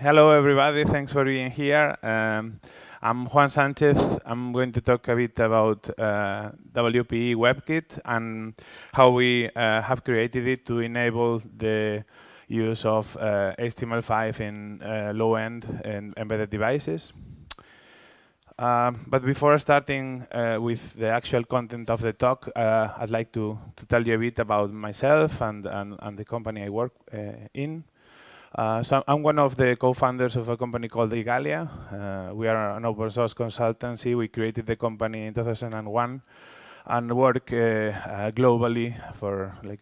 hello, everybody. Thanks for being here. Um, I'm Juan Sanchez. I'm going to talk a bit about uh, WPE WebKit and how we uh, have created it to enable the use of uh, HTML5 in uh, low-end and embedded devices. Um, but before starting uh, with the actual content of the talk, uh, I'd like to, to tell you a bit about myself and, and, and the company I work in. Uh, so I'm one of the co-founders of a company called Igalia. Uh, we are an open source consultancy. We created the company in 2001 and work uh, uh, globally for like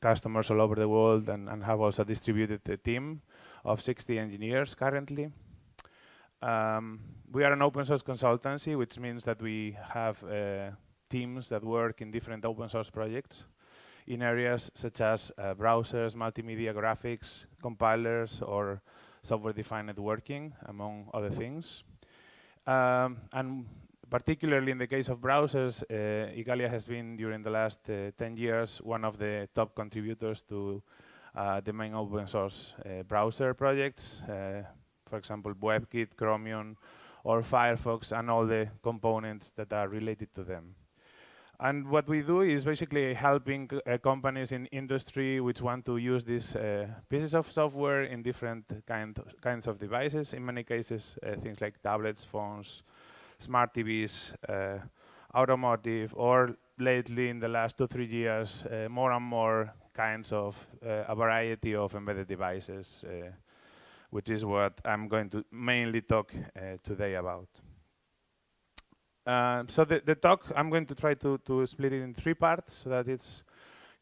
customers all over the world and, and, have also distributed a team of 60 engineers currently. Um, we are an open source consultancy, which means that we have uh, teams that work in different open source projects in areas such as uh, browsers, multimedia graphics, compilers, or software-defined networking, among other things. Um, and particularly in the case of browsers, uh, Igalia has been, during the last uh, 10 years, one of the top contributors to uh, the main open source uh, browser projects. Uh, for example, WebKit, Chromium, or Firefox, and all the components that are related to them. And what we do is basically helping uh, companies in industry which want to use these uh, pieces of software in different kind of, kinds of devices. In many cases, uh, things like tablets, phones, smart TVs, uh, automotive, or lately in the last two, three years, uh, more and more kinds of uh, a variety of embedded devices, which is what I'm going to mainly talk today about. Uh, so the, the talk, I'm going to try to, to split it in three parts so that it's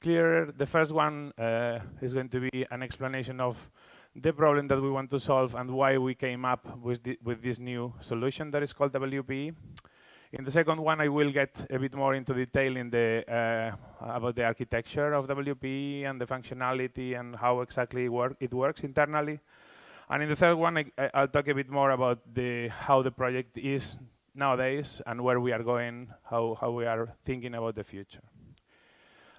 clearer. The first one uh, is going to be an explanation of the problem that we want to solve and why we came up with, the, with this new solution that is called WPE. In the second one, I will get a bit more into detail in the, uh, about the architecture of WPE and the functionality and how exactly work, it works internally. And in the third one, I, will talk a bit more about the, how the project is nowadays and where we are going, how, how we are thinking about the future.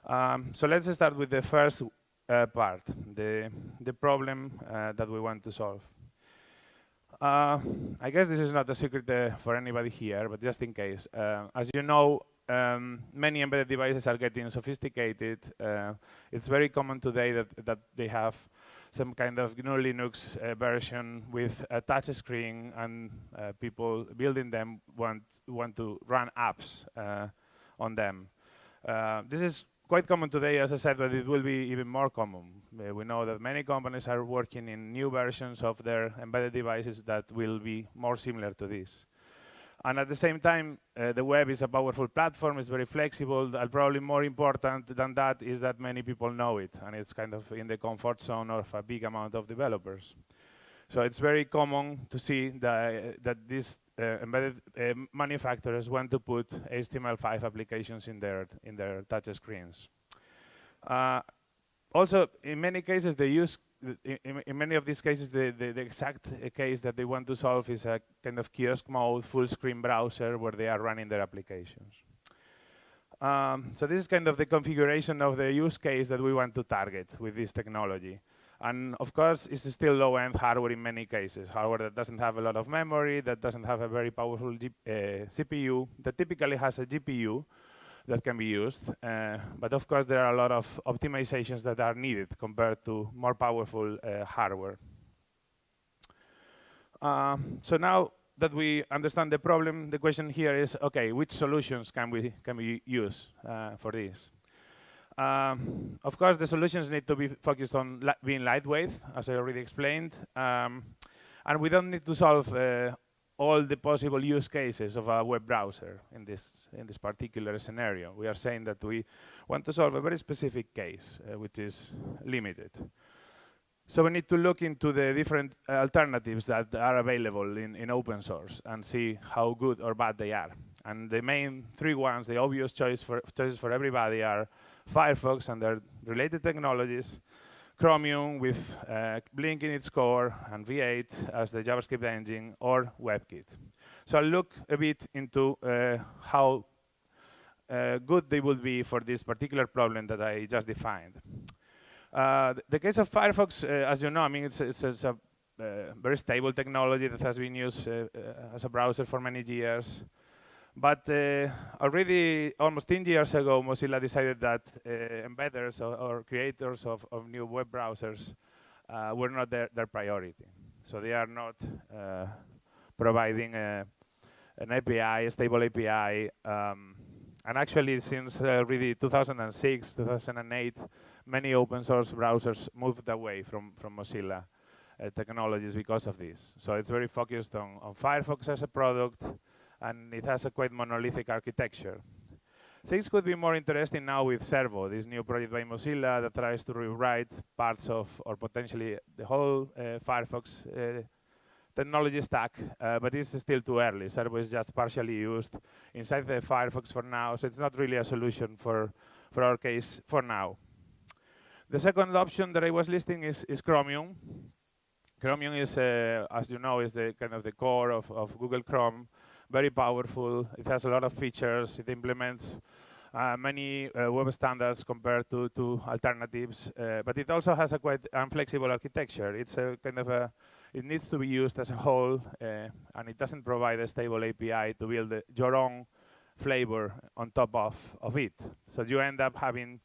Um, so let's start with the first uh, part, the, the problem uh, that we want to solve. Uh, I guess this is not a secret uh, for anybody here, but just in case. Uh, as you know, um, many embedded devices are getting sophisticated. Uh, it's very common today that, that they have some kind of GNU Linux uh, version with a touch screen and uh, people building them want, want to run apps uh, on them. Uh, this is quite common today, as I said, but it will be even more common. Uh, we know that many companies are working in new versions of their embedded devices that will be more similar to this. And at the same time, uh, the web is a powerful platform, it's very flexible, and probably more important than that is that many people know it, and it's kind of in the comfort zone of a big amount of developers. So it's very common to see that, that these uh, embedded uh, manufacturers want to put HTML5 applications in their, in their touch screens. Uh, also, in many cases, they use in, in, many of these cases, the, the, the, exact case that they want to solve is a kind of kiosk mode, full screen browser where they are running their applications. Um, so this is kind of the configuration of the use case that we want to target with this technology. And of course, it's still low-end hardware in many cases, hardware that doesn't have a lot of memory, that doesn't have a very powerful G uh, CPU, that typically has a GPU, that can be used. Uh, but of course, there are a lot of optimizations that are needed compared to more powerful uh, hardware. Uh, so now that we understand the problem, the question here is, okay, which solutions can we, can we use uh, for this? Um, of course, the solutions need to be focused on li being lightweight, as I already explained. Um, and we don't need to solve uh, all the possible use cases of a web browser in this, in this particular scenario. We are saying that we want to solve a very specific case, uh, which is limited. So we need to look into the different uh, alternatives that are available in, in open source and see how good or bad they are. And the main three ones, the obvious choice for, choices for everybody are Firefox and their related technologies, Chromium with uh, Blink in its core and V8 as the JavaScript engine or WebKit. So I'll look a bit into uh, how uh, good they would be for this particular problem that I just defined. Uh, the case of Firefox, uh, as you know, I mean, it's, it's, it's, a uh, very stable technology that has been used as a browser for many years. But uh, already almost 10 years ago, Mozilla decided that uh, embedders or, or, creators of, of, new web browsers uh, were not their, their, priority. So they are not uh, providing a, an API, a stable API. Um, and actually, since uh, really 2006, 2008, many open source browsers moved away from, from Mozilla uh, technologies because of this. So it's very focused on, on Firefox as a product, and it has a quite monolithic architecture. Things could be more interesting now with Servo, this new project by Mozilla that tries to rewrite parts of, or potentially the whole uh, Firefox uh, technology stack, uh, but it's still too early. Servo is just partially used inside the Firefox for now, so it's not really a solution for, for our case for now. The second option that I was listing is, is Chromium. Chromium is, uh, as you know, is the kind of the core of, of Google Chrome, very powerful. It has a lot of features. It implements uh, many uh, web standards compared to, to alternatives, uh, but it also has a quite unflexible architecture. It's a kind of a it needs to be used as a whole, uh, and it doesn't provide a stable API to build your own flavor on top of, of it. So you end up having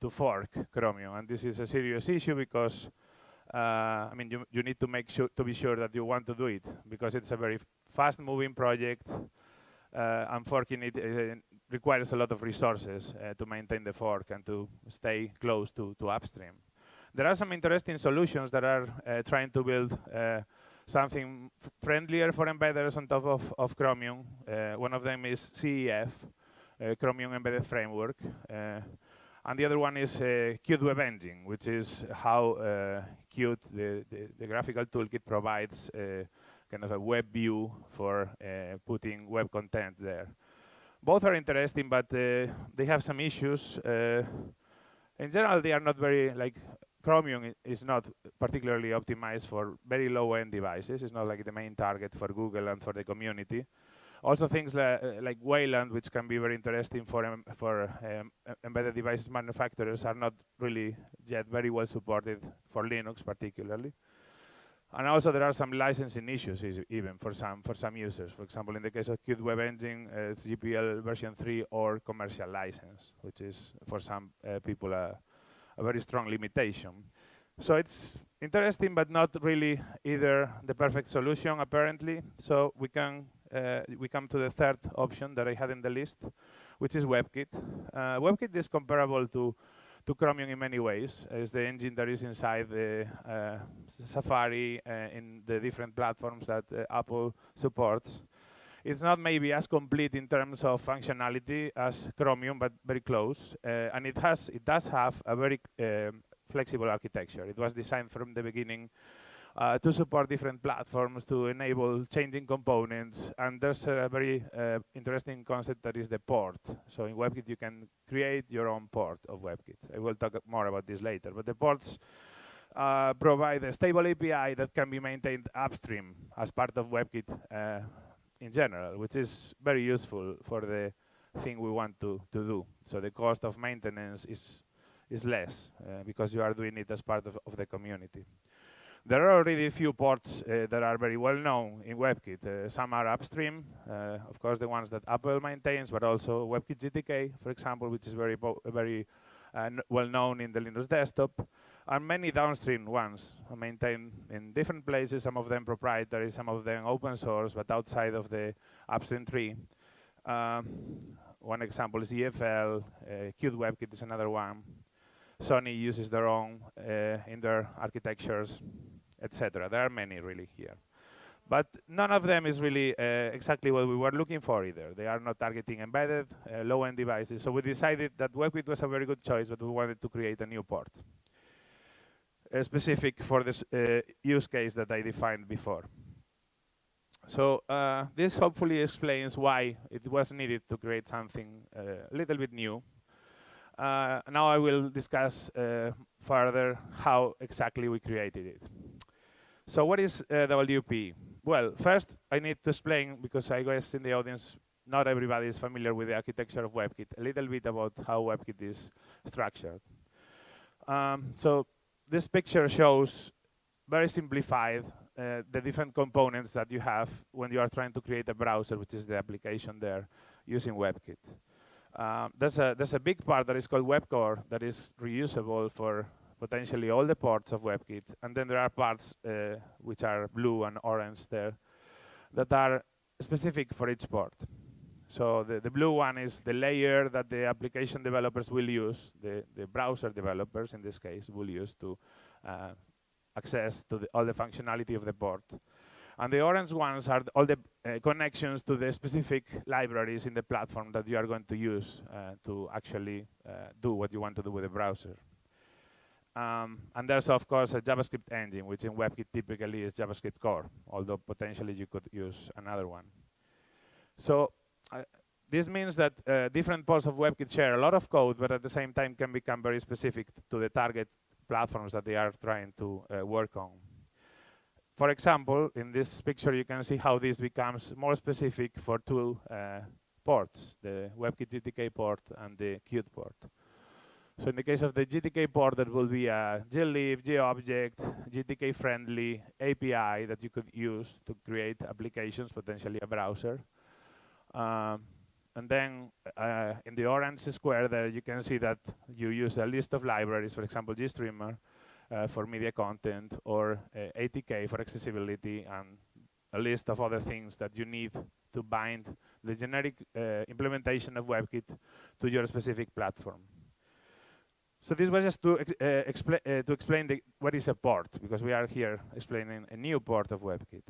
to fork Chromium, and this is a serious issue because uh, I mean, you, you need to make sure to be sure that you want to do it because it's a very fast-moving project, uh, and forking it uh, requires a lot of resources uh, to maintain the fork and to stay close to, to upstream. There are some interesting solutions that are uh, trying to build uh, something friendlier for embedders on top of, of Chromium. Uh, one of them is CEF, Chromium Embedded Framework. and the other one is Qt Web Engine, which is how Qt, the, the, the, graphical toolkit, provides kind of a web view for uh, putting web content there. Both are interesting, but uh, they have some issues. Uh, in general, they are not very like Chromium is not particularly optimized for very low-end devices. It's not like the main target for Google and for the community. Also things like, uh, like Wayland, which can be very interesting for, um, for um, embedded devices manufacturers, are not really yet very well supported for Linux particularly. And also there are some licensing issues even for some for some users. For example, in the case of Qt Web Engine, uh, it's GPL version 3 or commercial license, which is for some uh, people uh, a very strong limitation. So it's interesting, but not really either the perfect solution, apparently. So we can uh, we come to the third option that I had in the list, which is WebKit. Uh, WebKit is comparable to to Chromium in many ways. It's the engine that is inside the uh, Safari uh, in the different platforms that uh, Apple supports. It's not maybe as complete in terms of functionality as Chromium, but very close. Uh, and it has, it does have a very um, flexible architecture. It was designed from the beginning uh, to support different platforms, to enable changing components. And there's a very uh, interesting concept that is the port. So in WebKit, you can create your own port of WebKit. I will talk more about this later. But the ports uh, provide a stable API that can be maintained upstream as part of WebKit uh, in general, which is very useful for the thing we want to, to do. So the cost of maintenance is, is less uh, because you are doing it as part of, of the community. There are already a few ports uh, that are very well known in WebKit. Uh, some are upstream, uh, of course the ones that Apple maintains, but also WebKit GTK, for example, which is very, very uh, well known in the Linux desktop and many downstream ones maintained in different places, some of them proprietary, some of them open source, but outside of the upstream tree. Um, one example is EFL, uh, Qt WebKit is another one. Sony uses their own uh, in their architectures, etc. There are many really here. But none of them is really uh, exactly what we were looking for either. They are not targeting embedded, uh, low-end devices. So we decided that WebKit was a very good choice, but we wanted to create a new port. Uh, specific for this uh, use case that I defined before. So uh, this hopefully explains why it was needed to create something a little bit new. now I will discuss further how exactly we created it. So what is uh, WP? Well, first I need to explain, because I guess in the audience not everybody is familiar with the architecture of WebKit, a little bit about how WebKit is structured. Um, so this picture shows very simplified uh, the different components that you have when you are trying to create a browser, which is the application there, using WebKit. Um, there's, a, there's a big part that is called WebCore that is reusable for potentially all the ports of WebKit. And then there are parts uh, which are blue and orange there that are specific for each port. So the, the blue one is the layer that the application developers will use, the, the browser developers in this case will use to uh, access to the, all the functionality of the port. And the orange ones are all the uh, connections to the specific libraries in the platform that you are going to use uh, to actually uh, do what you want to do with the browser. Um, and there's, of course, a JavaScript engine, which in WebKit typically is JavaScript core, although potentially you could use another one. So uh, this means that uh, different parts of WebKit share a lot of code, but at the same time can become very specific to the target platforms that they are trying to uh, work on. For example, in this picture, you can see how this becomes more specific for two uh, ports, the WebKit GTK port and the Qt port. So in the case of the GTK port, that will be a glib, gobject, GTK-friendly API that you could use to create applications, potentially a browser. Um, and then uh, in the orange square there, you can see that you use a list of libraries, for example, GStreamer uh, for media content, or uh, ATK for accessibility, and a list of other things that you need to bind the generic uh, implementation of WebKit to your specific platform. So this was just to, uh, expl uh, to explain the, what is a port, because we are here explaining a new port of WebKit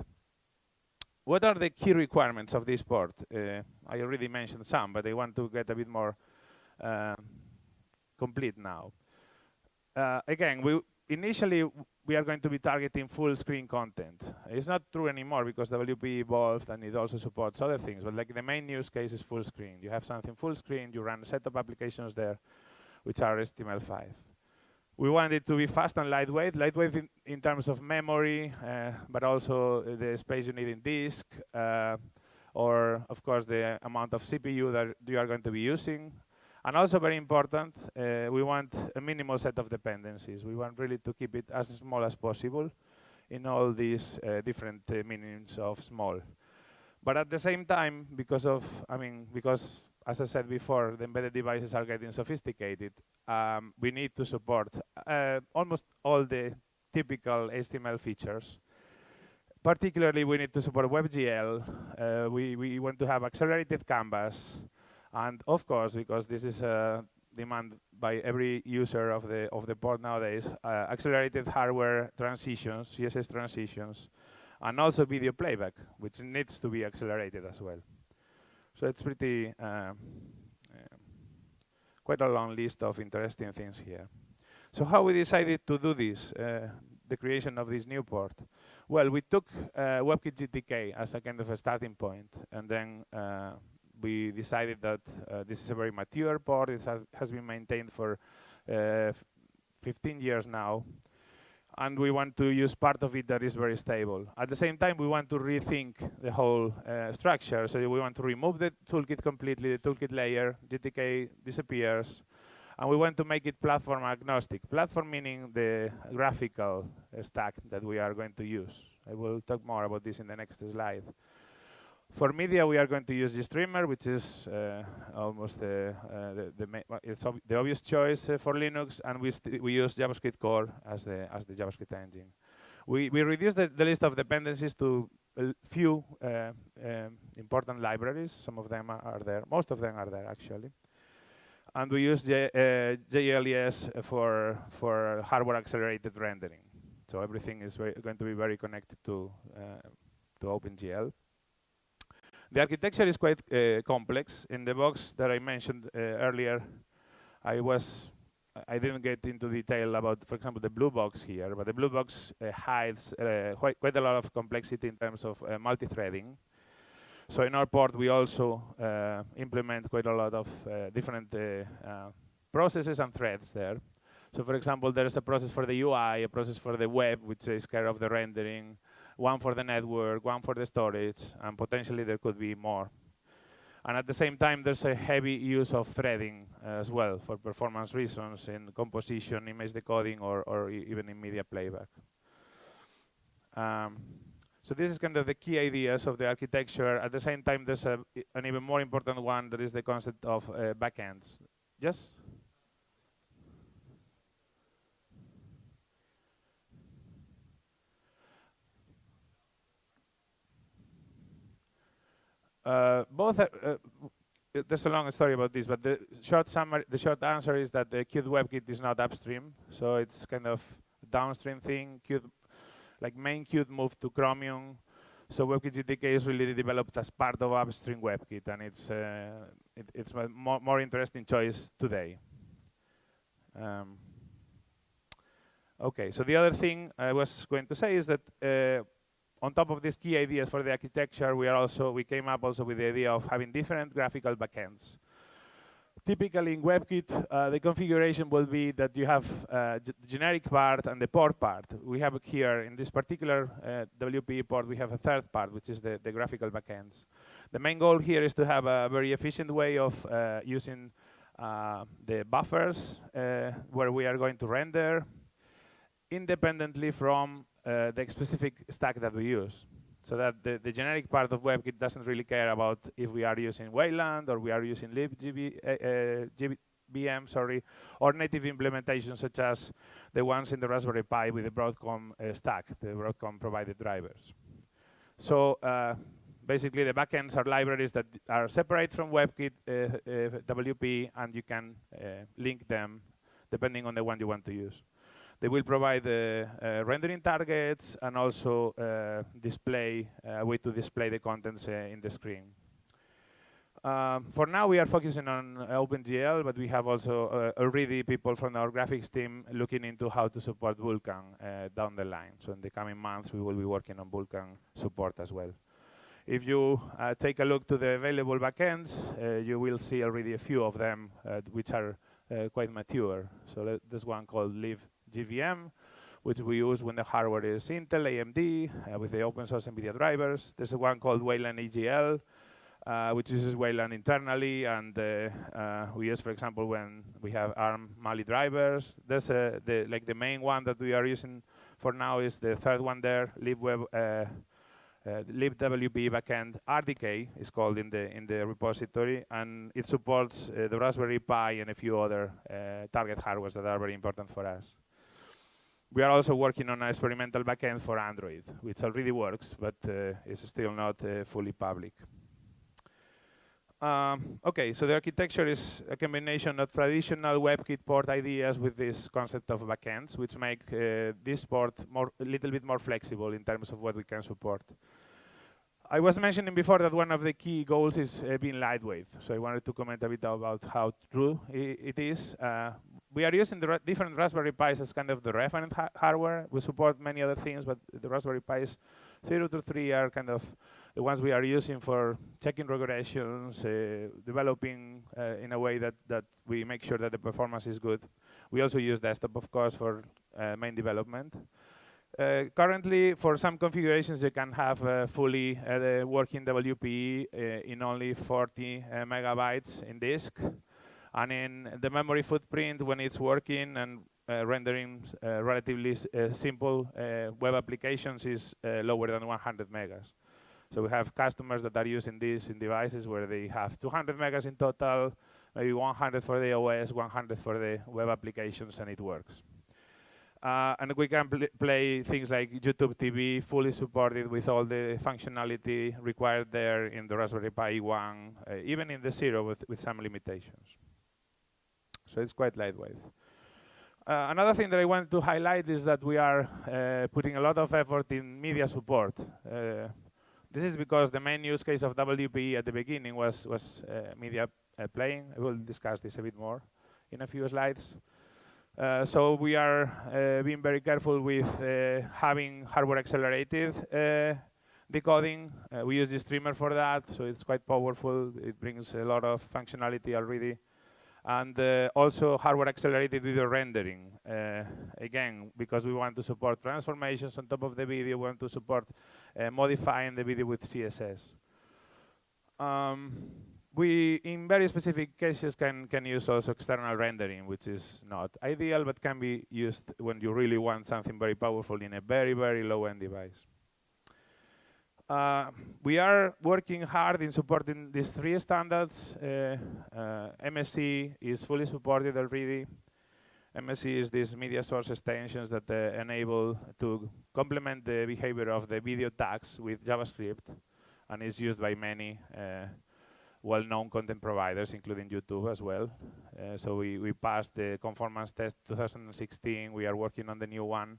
what are the key requirements of this port? Uh, I already mentioned some, but I want to get a bit more complete now. Again, we initially we are going to be targeting full screen content. It's not true anymore because WP evolved and it also supports other things, but like the main use case is full screen. You have something full screen, you run a set of applications there, which are HTML5 we want it to be fast and lightweight, lightweight in, in terms of memory, uh, but also the space you need in disk, uh, or of course the amount of CPU that you are going to be using. And also very important, uh, we want a minimal set of dependencies. We want really to keep it as small as possible in all these uh, different uh, meanings of small. But at the same time, because of, I mean, because as I said before, the embedded devices are getting sophisticated. Um, we need to support uh, almost all the typical HTML features. Particularly, we need to support WebGL. Uh, we, we want to have accelerated canvas. And of course, because this is a demand by every user of the, of the port nowadays, uh, accelerated hardware transitions, CSS transitions, and also video playback, which needs to be accelerated as well. So it's pretty, uh, quite a long list of interesting things here. So how we decided to do this, uh, the creation of this new port? Well, we took uh, WebKit GTK as a kind of a starting point, and then uh, we decided that this is a very mature port. It has, has been maintained for uh, 15 years now, and we want to use part of it that is very stable. At the same time, we want to rethink the whole uh, structure. So we want to remove the toolkit completely, the toolkit layer, GTK disappears, and we want to make it platform agnostic. Platform meaning the graphical uh, stack that we are going to use. I will talk more about this in the next slide. For media, we are going to use GStreamer, which is uh, almost the, uh, the, the, it's ob the obvious choice uh, for Linux, and we, we use JavaScript core as the, as the JavaScript engine. We, we reduced the, the list of dependencies to a few uh, um, important libraries. Some of them are there. Most of them are there, actually. And we use J, uh, GLES for, for hardware accelerated rendering. So everything is going to be very connected to, uh, to OpenGL. The architecture is quite uh, complex. In the box that I mentioned uh, earlier, I was I didn't get into detail about, for example, the blue box here, but the blue box uh, hides uh, quite, quite, a lot of complexity in terms of uh, multi-threading. So in our port, we also uh, implement quite a lot of different processes and threads there. So for example, there's a process for the UI, a process for the web, which takes care of the rendering, one for the network, one for the storage, and potentially there could be more. And at the same time, there's a heavy use of threading as well for performance reasons in composition, image decoding, or, or even in media playback. Um, So this is kind of the key ideas of the architecture. At the same time, there's a, an even more important one that is the concept of uh, backends. Yes? Uh, both are, uh, there's a long story about this, but the short summary, the short answer is that the Qt WebKit is not upstream, so it's kind of a downstream thing. Qt, like main Qt moved to Chromium, so WebKit GTK is really developed as part of upstream WebKit, and it's uh, it, it's a more, more interesting choice today. Um, okay, so the other thing I was going to say is that uh, on top of these key ideas for the architecture, we are also we came up also with the idea of having different graphical backends. Typically in WebKit, uh, the configuration will be that you have uh, the generic part and the port part. We have here in this particular uh, WPE port, we have a third part, which is the, the graphical backends. The main goal here is to have a very efficient way of uh, using uh, the buffers uh, where we are going to render independently from the specific stack that we use. So that the, the generic part of WebKit doesn't really care about if we are using Wayland or we are using libgb, uh, uh, sorry, or native implementations such as the ones in the Raspberry Pi with the Broadcom uh, stack, the Broadcom provided drivers. So uh, basically the backends are libraries that are separate from WebKit uh, WP and you can link them depending on the one you want to use. They will provide the uh, rendering targets and also uh, display a way to display the contents uh, in the screen. Um, for now, we are focusing on OpenGL, but we have also uh, already people from our graphics team looking into how to support Vulkan uh, down the line. So in the coming months, we will be working on Vulkan support as well. If you uh, take a look to the available backends, you will see already a few of them which are quite mature. So there's one called Live GBM, which we use when the hardware is Intel, AMD, uh, with the open source NVIDIA drivers. There's one called Wayland EGL, uh, which uses Wayland internally, and uh, uh, we use, for example, when we have ARM Mali drivers. There's the, like the main one that we are using for now is the third one there, libweb, uh, uh, libwp backend RDK is called in the in the repository, and it supports the Raspberry Pi and a few other target hardwares that are very important for us. We are also working on an experimental backend for Android, which already works, but uh, is still not uh, fully public. Um, okay, so the architecture is a combination of traditional WebKit port ideas with this concept of backends, which make uh, this port more, a little bit more flexible in terms of what we can support. I was mentioning before that one of the key goals is uh, being lightweight. So I wanted to comment a bit about how true it is. Uh, we are using the different Raspberry Pis as kind of the reference ha hardware. We support many other things, but the Raspberry Pis 0 to 3 are kind of the ones we are using for checking regressions, uh, developing uh, in a way that, that we make sure that the performance is good. We also use desktop, of course, for uh, main development. Uh, currently, for some configurations, you can have uh, fully uh, working WPE in only 40 megabytes in disk. And in the memory footprint, when it's working and uh, rendering uh, relatively uh, simple uh, web applications is uh, lower than 100 megas. So we have customers that are using this in devices where they have 200 megas in total, maybe 100 for the OS, 100 for the web applications, and it works. Uh, and we can pl play things like YouTube TV, fully supported with all the functionality required there in the Raspberry Pi 1, even in the Zero with, with some limitations. So it's quite lightweight. Uh, another thing that I wanted to highlight is that we are uh, putting a lot of effort in media support. Uh, this is because the main use case of WPE at the beginning was, was uh, media uh, playing. I will discuss this a bit more in a few slides. Uh, so we are being very careful with having hardware accelerated decoding. we use GStreamer for that, so it's quite powerful. It brings a lot of functionality already and uh, also hardware accelerated video rendering. Uh, again, because we want to support transformations on top of the video, we want to support uh, modifying the video with CSS. Um, we, in very specific cases, can, can use also external rendering, which is not ideal, but can be used when you really want something very powerful in a very, very low-end device. Uh, we are working hard in supporting these three standards. Uh, uh, MSE is fully supported already. MSE is these media source extensions that uh, enable to complement the behavior of the video tags with JavaScript and is used by many uh, well-known content providers, including YouTube as well. Uh, so we, we passed the conformance test 2016. We are working on the new one.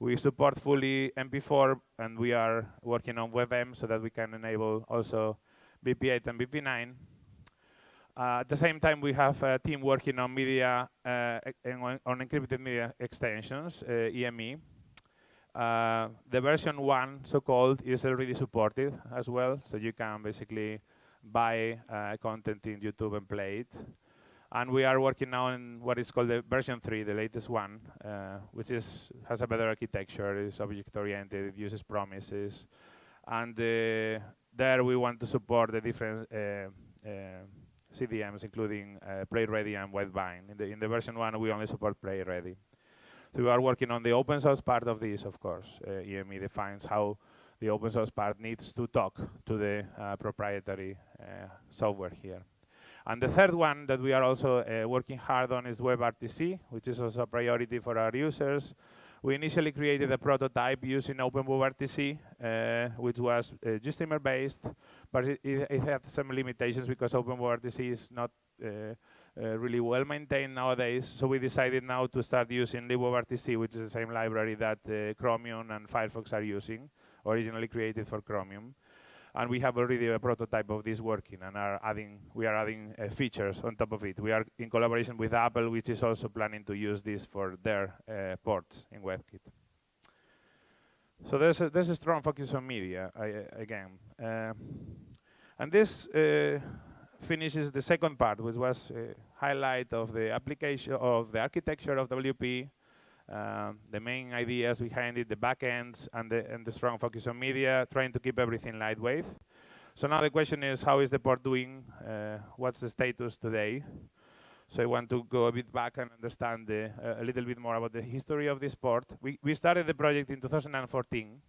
We support fully MP4, and we are working on WebM so that we can enable also VP8 and VP9. Uh, at the same time, we have a team working on media, uh, on encrypted media extensions, uh, EME. Uh, the version one, so-called, is already supported as well, so you can basically buy uh, content in YouTube and play it. And we are working now on what is called the version 3, the latest one, uh, which is has a better architecture, is object-oriented, it uses promises. And uh, there we want to support the different uh, uh, CDMs, including uh, Play Ready and Widevine. In the, in the version 1, we only support Play Ready. So we are working on the open source part of this, of course. EME defines how the open source part needs to talk to the proprietary software here. And the third one that we are also uh, working hard on is WebRTC, which is also a priority for our users. We initially created a prototype using OpenWebRTC, uh, which was uh, GStreamer-based, but it, it, had some limitations because OpenWebRTC is not uh, uh, really well maintained nowadays. So we decided now to start using LibWebRTC, which is the same library that uh, Chromium and Firefox are using, originally created for Chromium and we have already a prototype of this working and are adding, we are adding uh, features on top of it. We are in collaboration with Apple, which is also planning to use this for their uh, ports in WebKit. So there's a, there's a strong focus on media, I, again. Uh, and this uh, finishes the second part, which was a highlight of the application of the architecture of WP um, the main ideas behind it, the backends, and the, and the strong focus on media, trying to keep everything lightweight. So now the question is, how is the port doing? Uh, what's the status today? So I want to go a bit back and understand the, uh, a little bit more about the history of this port. We, we started the project in 2014.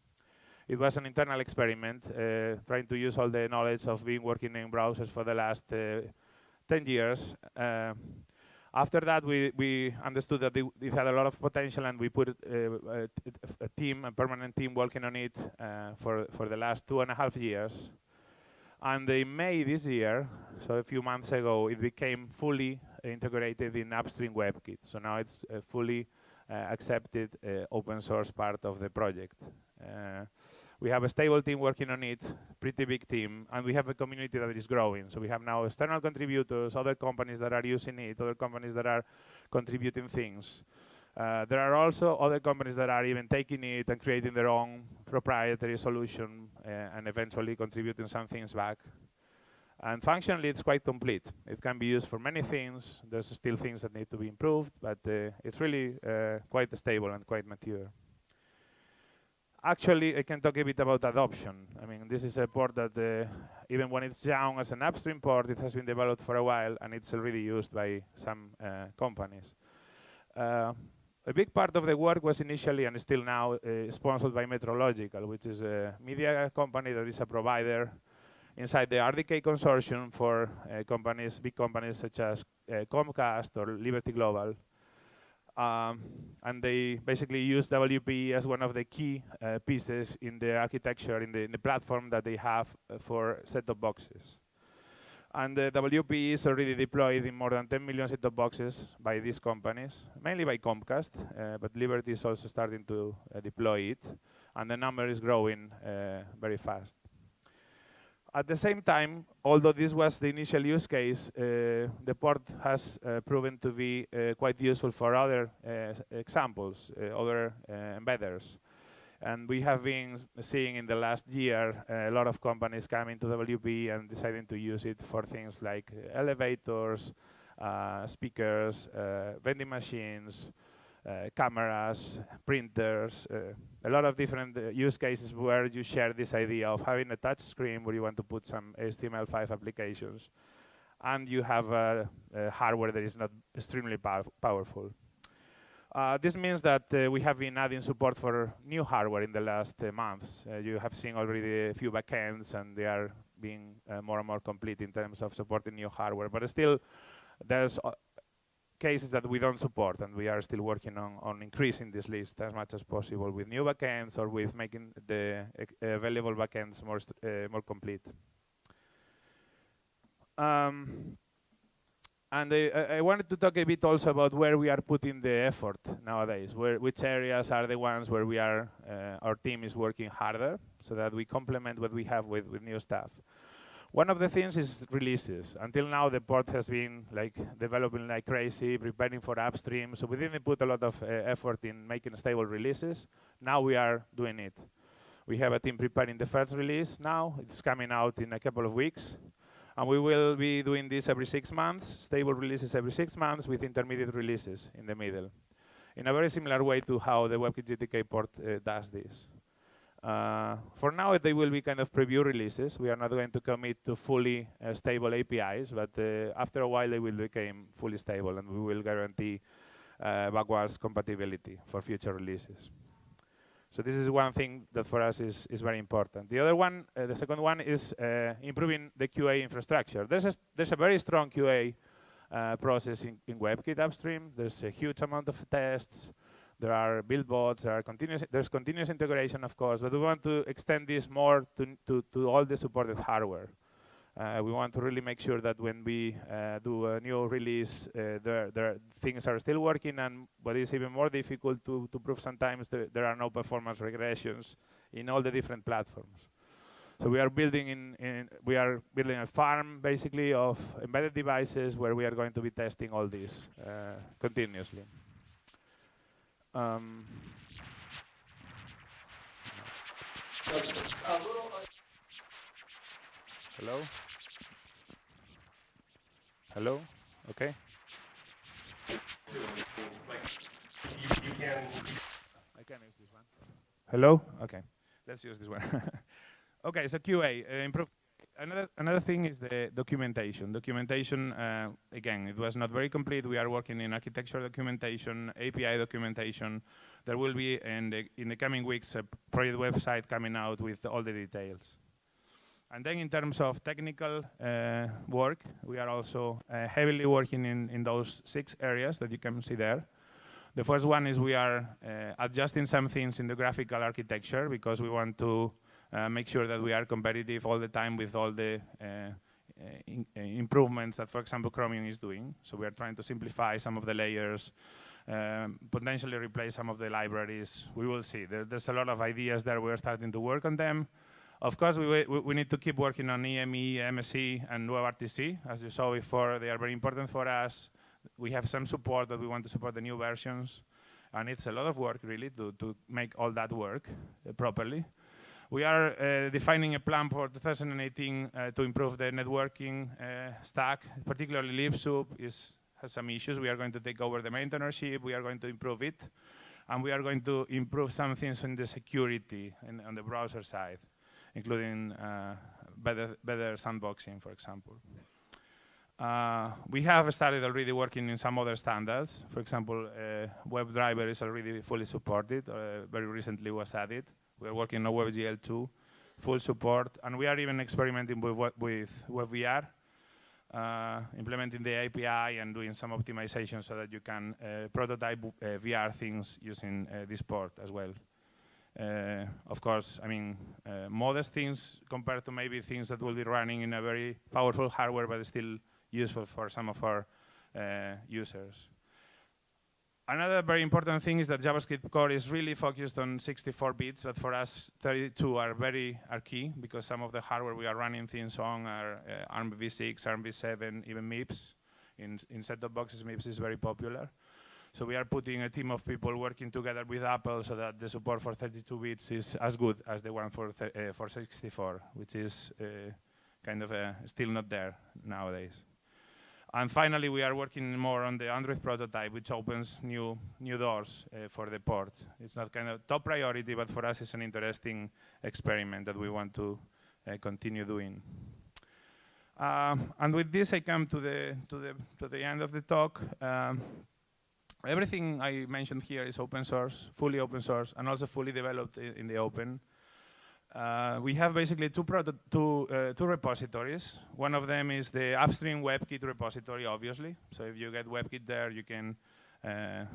It was an internal experiment, uh, trying to use all the knowledge of being working in browsers for the last uh, 10 years. Uh, after that, we, we understood that it had a lot of potential, and we put uh, a, a, team, a permanent team, working on it uh, for, for the last two and a half years. And in May this year, so a few months ago, it became fully integrated in upstream WebKit. So now it's a fully uh, accepted uh, open source part of the project. We have a stable team working on it, pretty big team, and we have a community that is growing. So we have now external contributors, other companies that are using it, other companies that are contributing things. Uh, there are also other companies that are even taking it and creating their own proprietary solution uh, and eventually contributing some things back. And functionally, it's quite complete. It can be used for many things. There's still things that need to be improved, but uh, it's really uh, quite stable and quite mature actually, I can talk a bit about adoption. I mean, this is a port that uh, even when it's young as an upstream port, it has been developed for a while, and it's already used by some uh, companies. Uh, a big part of the work was initially and still now uh, sponsored by Metrological, which is a media company that is a provider inside the RDK consortium for uh, companies, big companies such as uh, Comcast or Liberty Global. Um, and they basically use WP as one of the key uh, pieces in the architecture, in the, in the platform that they have uh, for set-top boxes. And the WP is already deployed in more than 10 million set-top boxes by these companies, mainly by Comcast, uh, but Liberty is also starting to uh, deploy it, and the number is growing uh, very fast. At the same time, although this was the initial use case, uh, the port has uh, proven to be uh, quite useful for other uh, examples, uh, other uh, embedders. And we have been seeing in the last year a lot of companies coming to WP and deciding to use it for things like elevators, speakers, vending machines, cameras, printers, uh, a lot of different uh, use cases where you share this idea of having a touch screen where you want to put some HTML5 applications and you have a hardware that is not extremely pow powerful. Uh, this means that uh, we have been adding support for new hardware in the last uh, months. Uh, you have seen already a few backends, and they are being uh, more and more complete in terms of supporting new hardware. But still, there's uh, cases that we don't support, and we are still working on, on increasing this list as much as possible with new backends or with making the available backends more, more complete. Um, and I, I, wanted to talk a bit also about where we are putting the effort nowadays, where, which areas are the ones where we are, uh, our team is working harder so that we complement what we have with, with new stuff. One of the things is releases. Until now, the port has been like developing like crazy, preparing for upstream. So we didn't put a lot of uh, effort in making stable releases. Now we are doing it. We have a team preparing the first release now. It's coming out in a couple of weeks. And we will be doing this every six months, stable releases every six months with intermediate releases in the middle, in a very similar way to how the WebKit GTK port uh, does this. Uh, for now, they will be kind of preview releases. We are not going to commit to fully uh, stable APIs, but uh, after a while, they will become fully stable, and we will guarantee uh, backwards compatibility for future releases. So this is one thing that for us is, is very important. The other one, uh, the second one is uh, improving the QA infrastructure. There's a, there's a very strong QA uh, process in, in WebKit upstream. There's a huge amount of tests. There are build bots, there are continuous, there's continuous integration, of course, but we want to extend this more to, to, to all the supported hardware. Uh, we want to really make sure that when we uh, do a new release, uh, there, there things are still working, and what is even more difficult to, to prove sometimes, the, there are no performance regressions in all the different platforms. So we are building in, in, we are building a farm basically of embedded devices where we are going to be testing all this uh, continuously. Um, Hello? Hello? Okay. Hello? Okay. Let's use this one. okay, so QA, uh, improve. Another, another thing is the documentation. Documentation, uh, again, it was not very complete. We are working in architecture documentation, API documentation. There will be, in the, in the coming weeks, a project website coming out with all the details. And then in terms of technical uh, work, we are also uh, heavily working in, in those six areas that you can see there. The first one is we are uh, adjusting some things in the graphical architecture because we want to make sure that we are competitive all the time with all the uh, uh, in, improvements that, for example, Chromium is doing. So we are trying to simplify some of the layers, um, potentially replace some of the libraries. We will see. There, there's a lot of ideas there. We're starting to work on them. Of course, we, we, we, need to keep working on EME, MSE, and WebRTC. As you saw before, they are very important for us. We have some support that we want to support the new versions. And it's a lot of work, really, to, to make all that work uh, properly. We are uh, defining a plan for 2018 uh, to improve the networking uh, stack, particularly libsoup is, has some issues. We are going to take over the maintainership. We are going to improve it. And we are going to improve some things in the security and on the browser side including better, better sandboxing, for example. Uh, we have started already working in some other standards. For example, uh, WebDriver is already fully supported, uh, very recently was added. We're working on WebGL2, full support, and we are even experimenting with, with WebVR, uh, implementing the API and doing some optimization so that you can uh, prototype uh, VR things using this port as well. Uh, of course, I mean, uh, modest things compared to maybe things that will be running in a very powerful hardware, but still useful for some of our uh, users. Another very important thing is that JavaScript core is really focused on 64 bits, but for us, 32 are very are key because some of the hardware we are running things on are uh, ARM v6, ARM v7, even MIPS. In, in set-top boxes, MIPS is very popular. So we are putting a team of people working together with Apple so that the support for 32 bits is as good as the one for, uh, for 64, which is uh, kind of uh, still not there nowadays. And finally, we are working more on the Android prototype, which opens new new doors uh, for the port. It's not kind of top priority, but for us, it's an interesting experiment that we want to uh, continue doing. Um, and with this, I come to the to the to the end of the talk. Um, everything I mentioned here is open source, fully open source, and also fully developed in, in the open. Uh, we have basically two, two, uh, two repositories. One of them is the upstream WebKit repository, obviously. So if you get WebKit there, you can uh, uh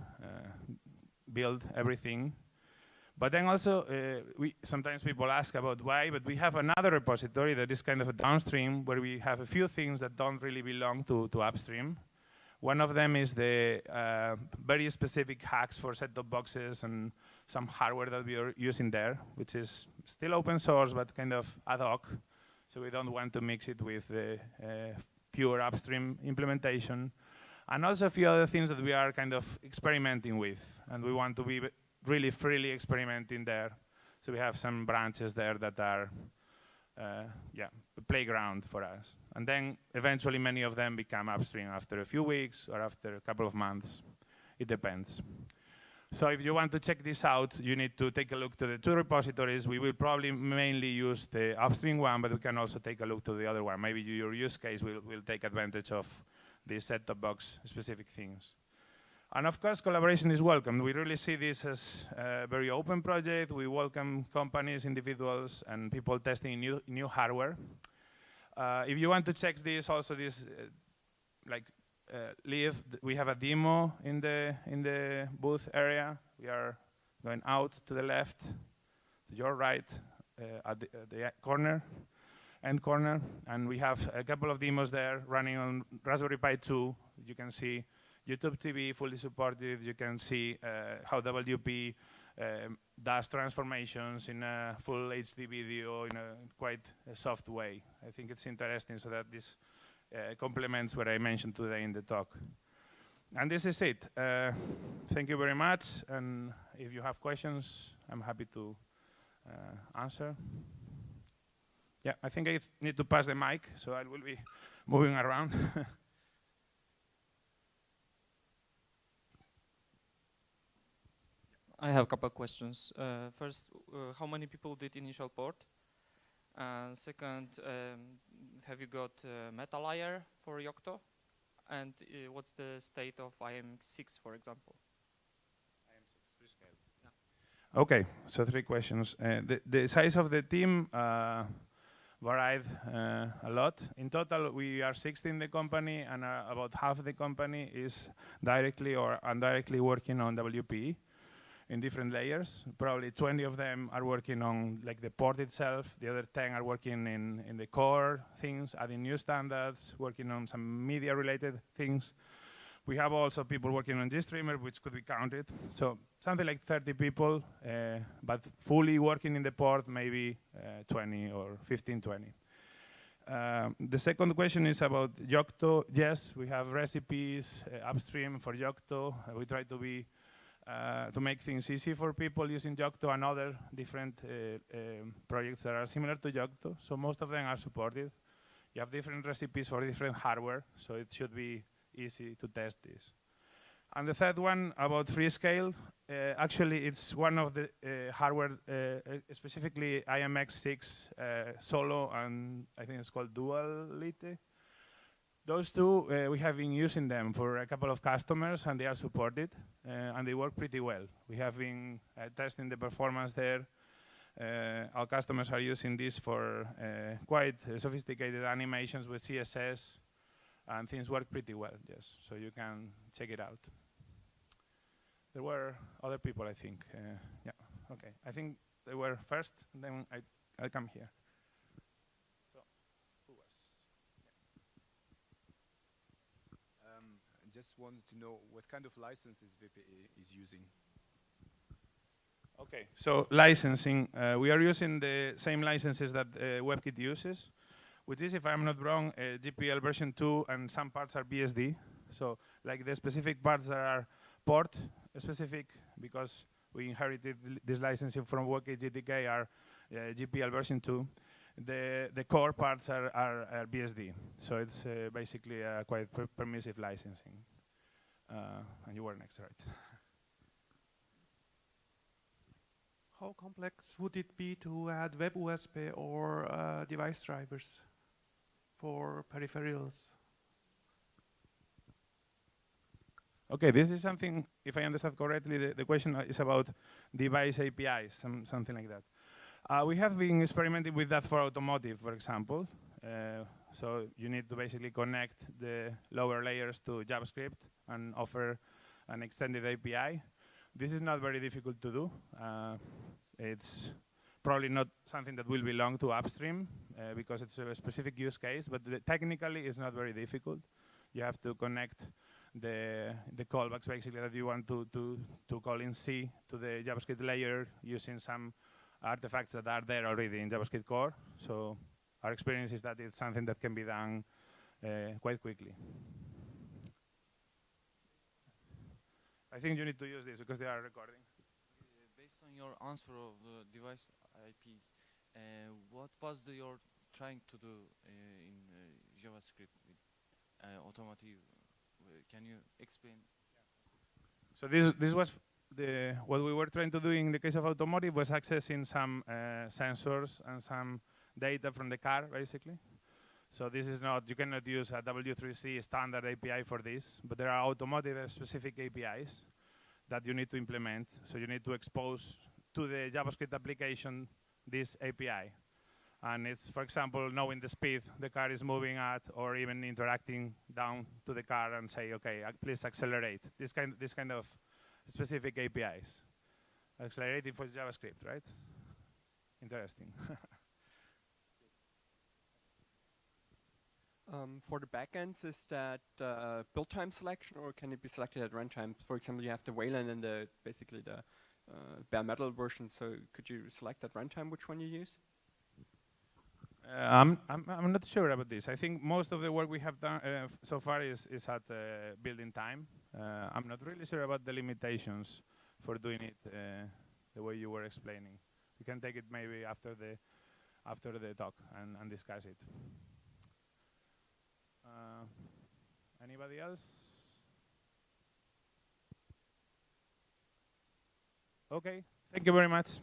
build everything. But then also, uh, we sometimes people ask about why, but we have another repository that is kind of a downstream where we have a few things that don't really belong to, to upstream. One of them is the uh, very specific hacks for set-top boxes and some hardware that we are using there, which is still open source, but kind of ad hoc. So we don't want to mix it with the uh, pure upstream implementation. And also a few other things that we are kind of experimenting with. And we want to be really freely experimenting there. So we have some branches there that are, uh, yeah, playground for us. And then eventually many of them become upstream after a few weeks or after a couple of months. It depends. So if you want to check this out, you need to take a look to the two repositories. We will probably mainly use the upstream one, but we can also take a look to the other one. Maybe your use case will, will take advantage of the set-top box specific things. And of course, collaboration is welcome. We really see this as a very open project. We welcome companies, individuals, and people testing new, new hardware. Uh, if you want to check this, also this, uh, like, uh, leave, we have a demo in the, in the booth area. We are going out to the left, to your right, uh, at the, the corner, end corner. And we have a couple of demos there running on Raspberry Pi 2. You can see YouTube TV fully supported. You can see uh, how WPE um, does transformations in a full HD video in a quite a soft way. I think it's interesting so that this uh, complements what I mentioned today in the talk. And this is it. Uh, thank you very much. And if you have questions, I'm happy to uh, answer. Yeah, I think I need to pass the mic, so I will be moving around. I have a couple questions. Uh, first, uh, how many people did initial port? And second, um, have you got uh, MetaLayer for Yocto? And uh, what's the state of IMX6, for example? IMX6 scale. Yeah. Okay, so three questions. Uh, the, the size of the team uh, varied a lot. In total, we are 16 in the company, and about half the company is directly or indirectly working on WPE in different layers. Probably 20 of them are working on like the port itself. The other 10 are working in, in the core things, adding new standards, working on some media related things. We have also people working on GStreamer, which could be counted. So something like 30 people, uh, but fully working in the port, maybe uh, 20 or 15, 20. Um, the second question is about Yocto. Yes, we have recipes uh, upstream for Yocto. Uh, we try to be uh, to make things easy for people using Yocto and other different uh, um, projects that are similar to Yocto. So most of them are supported. You have different recipes for different hardware, so it should be easy to test this. And the third one about Freescale, uh, actually it's one of the uh, hardware, uh, specifically IMX6 uh, Solo and I think it's called DualLite. Those two, uh, we have been using them for a couple of customers and they are supported uh, and they work pretty well. We have been uh, testing the performance there. Uh, our customers are using this for uh, quite sophisticated animations with CSS and things work pretty well, yes. So you can check it out. There were other people, I think. Uh, yeah, okay. I think they were first, then I, I'll come here. Just wanted to know what kind of licenses WPE is using. Okay, so licensing. Uh, we are using the same licenses that uh, WebKit uses, which is, if I'm not wrong, uh, GPL version 2 and some parts are BSD. So like the specific parts that are port specific because we inherited this licensing from WebKit GTK are uh, GPL version 2 the the core parts are, are, are BSD. So it's uh, basically a quite per permissive licensing. Uh, and you were next, right? How complex would it be to add WebUSB or uh, device drivers for peripherals? Okay, this is something, if I understand correctly, the, the question is about device APIs, some, something like that. Uh, we have been experimenting with that for automotive, for example. Uh, so you need to basically connect the lower layers to JavaScript and offer an extended API. This is not very difficult to do. Uh, it's probably not something that will belong to upstream uh, because it's a specific use case, but technically it's not very difficult. You have to connect the, the callbacks basically that you want to, to, to call in C to the JavaScript layer using some artifacts that are there already in JavaScriptCore. So our experience is that it's something that can be done uh, quite quickly. I think you need to use this because they are recording. Uh, based on your answer of the device APIs, uh, what was the, your trying to do uh, in uh, JavaScript with uh, automotive? Can you explain? So this this was the what we were trying to do in the case of automotive was accessing some uh, sensors and some data from the car, basically. So this is not, you cannot use a W3C standard API for this, but there are automotive specific APIs that you need to implement. So you need to expose to the JavaScript application this API. And it's, for example, knowing the speed the car is moving at, or even interacting down to the car and say, okay, uh, please accelerate. This kind, this kind of specific APIs. Accelerating for JavaScript, right? Interesting. Um, for the backends, is that uh, build time selection or can it be selected at runtime? For example, you have the Wayland and the basically the uh, bare metal version. So could you select at runtime which one you use? Uh, I'm, I'm, I'm not sure about this. I think most of the work we have done uh, so far is, is at uh, building time. Uh, I'm not really sure about the limitations for doing it the way you were explaining. We can take it maybe after the after the talk and, and discuss it. Uh, anybody else? Okay, thank you very much.